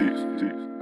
deep, deep.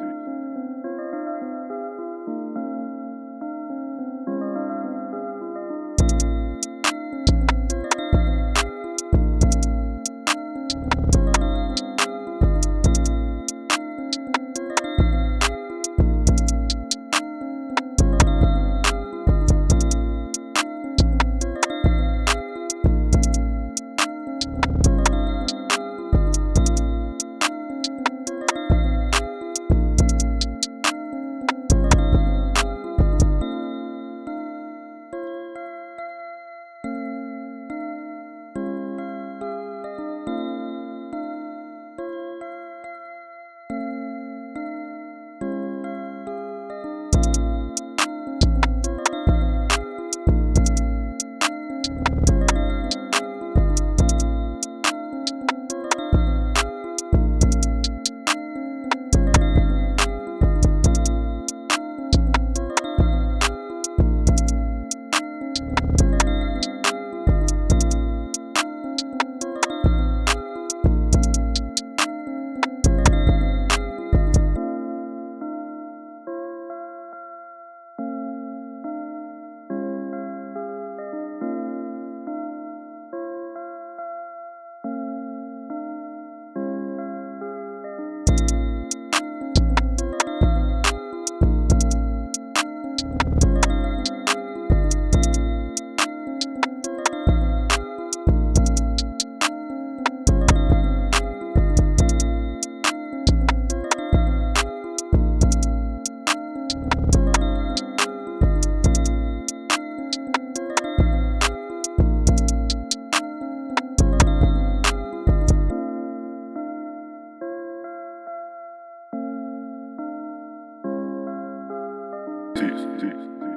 teeth, teeth.